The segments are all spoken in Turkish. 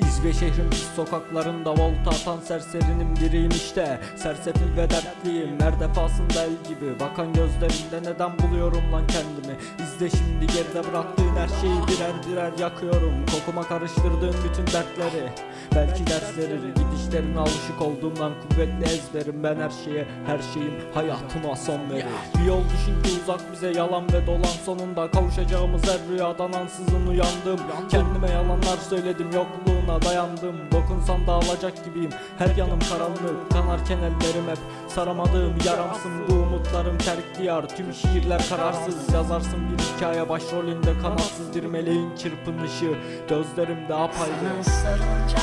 İzbe şehrin sokaklarında volta atan serserinim biriyim işte. Sersefil ve dertliyim her defasında el gibi. Bakan gözlerinde neden buluyorum lan kendimi İzle şimdi geride bıraktığın her şeyi birer birer yakıyorum. Kokuma karıştırdığın bütün dertleri Belki ders verir gidişlerine alışık olduğumdan kuvvetli ezberim Ben her şeye her şeyim hayatıma son verir. Bir yol düşünce uzak bize yalan ve dolan sonunda Kavuşacağımız her rüyadan ansızın uyandım. Kendime yalanlar söyledim yokluğuna dayandım. Dokunsam dağılacak gibiyim her yanım karanlık. Kanarken ellerim hep saramadığım yaramsın. Bu umutlarım terk diyar tüm şiirler kararsız. Yazarsın bir hikaye başrolünde kanatsız bir meleğin çırpınışı Gözlerimde apayrı Sana sarılınca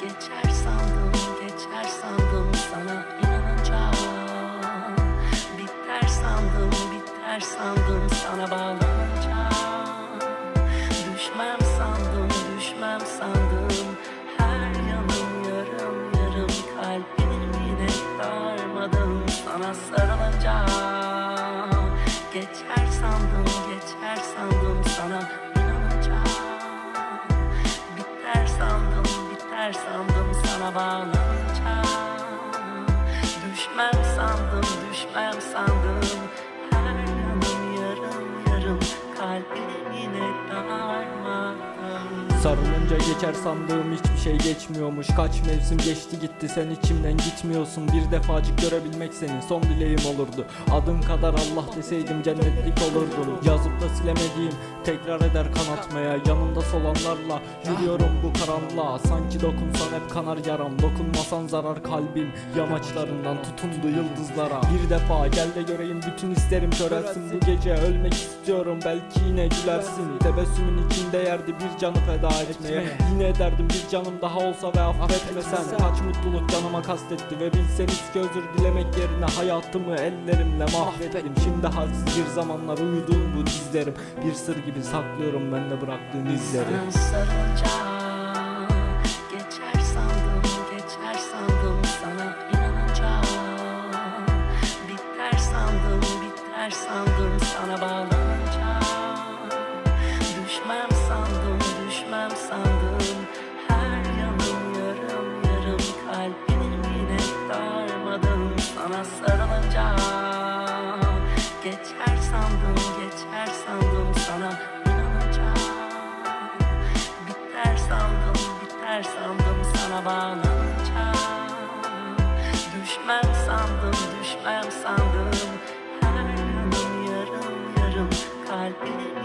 Geçer sandım, geçer sandım sana inanınca Biter sandım, biter sandım sana bağlanınca Düşmem sandım, düşmem sandım. Her yanım yarım yarım kalbim yine darmadım. Sana sarılınca sana inanınca Biter sandım, biter sandım sana bağlanınca Düşmem sandım, düşmem sandım Sarılınca geçer sandığım hiçbir şey geçmiyormuş. Kaç mevsim geçti gitti sen içimden gitmiyorsun. Bir defacık görebilmek senin son dileğim olurdu. Adın kadar Allah deseydim cennetlik olurdum Yazıp da silemediğim tekrar eder kanatmaya Yanımda solanlarla yürüyorum bu karanlığa. Sanki dokunsan hep kanar yaram Dokunmasan zarar kalbim. Yamaçlarından tutundu yıldızlara. Bir defa gel de göreyim bütün isterim körelsin. Bu gece ölmek istiyorum belki yine gülersin. Tebessümün içinde yerdi bir canı feda etmeye. Yine ederdim bir canım daha olsa ve affetmesen Kaç mutluluk canıma kastetti ve bilseniz ki özür dilemek yerine Hayatımı ellerimle mahvettim. Şimdi halsiz bir zamanlar uyuduğum bu dizlerim. Bir sır gibi saklıyorum ben de bıraktığın izleri Sana sarılınca Geçer sandım, Biter sandım, biter sandım sana bağlanınca biter sandım sana bağlanınca Düşmem sandım, düşmem sandım. Her yanım yarım yarım kalbim